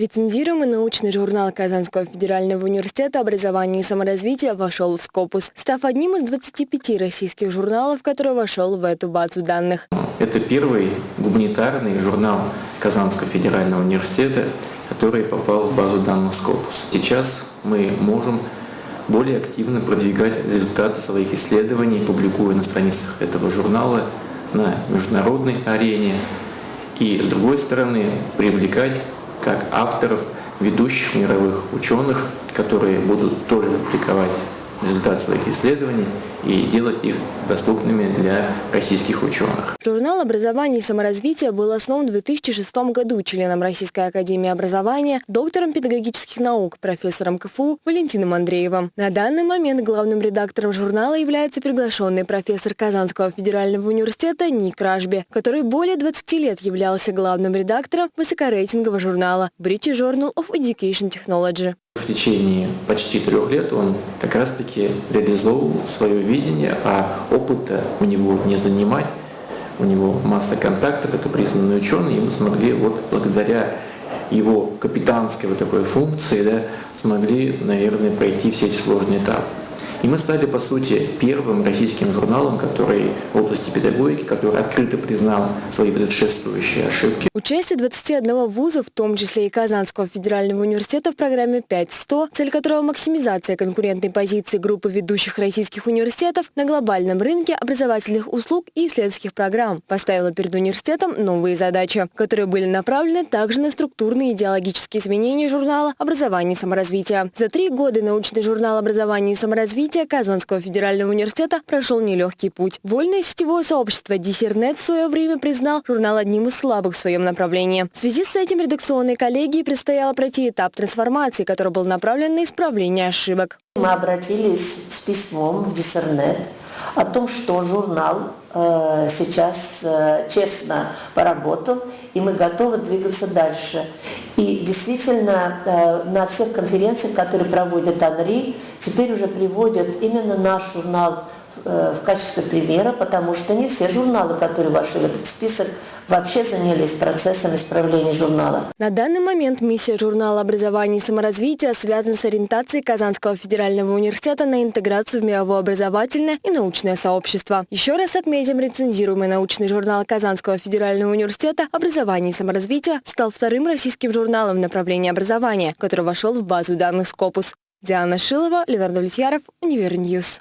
Рецензируемый научный журнал Казанского федерального университета образования и саморазвития вошел в Скопус, став одним из 25 российских журналов, который вошел в эту базу данных. Это первый гуманитарный журнал Казанского федерального университета, который попал в базу данных Скопус. Сейчас мы можем более активно продвигать результаты своих исследований, публикуя на страницах этого журнала на международной арене, и, с другой стороны, привлекать как авторов, ведущих мировых ученых, которые будут тоже публиковать результат своих исследований и делать их доступными для российских ученых. Журнал образования и саморазвития был основан в 2006 году членом Российской академии образования, доктором педагогических наук, профессором КФУ Валентином Андреевым. На данный момент главным редактором журнала является приглашенный профессор Казанского федерального университета Ник Ражби, который более 20 лет являлся главным редактором высокорейтингового журнала British Journal of Education Technology. В течение почти трех лет он как раз-таки реализовывал свое видение, а опыта у него не занимать. У него масса контактов, это признанный ученый, и мы смогли вот благодаря его капитанской вот такой функции, да, смогли, наверное, пройти все эти сложные этапы. И мы стали, по сути, первым российским журналом, который в области педагогики, который открыто признал свои предшествующие ошибки. Участие 21 вуза, в том числе и Казанского федерального университета в программе 5.100, цель которого максимизация конкурентной позиции группы ведущих российских университетов на глобальном рынке образовательных услуг и исследовательских программ, поставила перед университетом новые задачи, которые были направлены также на структурные идеологические изменения журнала «Образование и саморазвитие». За три года научный журнал «Образование и саморазвитие» развития Казанского федерального университета прошел нелегкий путь. Вольное сетевое сообщество Диссернет в свое время признал журнал одним из слабых в своем направлении. В связи с этим редакционной коллегии предстояло пройти этап трансформации, который был направлен на исправление ошибок. Мы обратились с письмом в Диссернет о том, что журнал э, сейчас э, честно поработал, и мы готовы двигаться дальше. И действительно, э, на всех конференциях, которые проводит Анри, теперь уже приводят именно наш журнал в качестве примера, потому что не все журналы, которые вошли в этот список, вообще занялись процессом исправления журнала. На данный момент миссия журнала образования и саморазвития связана с ориентацией Казанского федерального университета на интеграцию в мировое образовательное и научное сообщество. Еще раз отметим, рецензируемый научный журнал Казанского федерального университета «Образование и саморазвитие» стал вторым российским журналом в направлении образования, который вошел в базу данных Scopus. Диана Шилова, Леонард Влетьяров, UniverNews.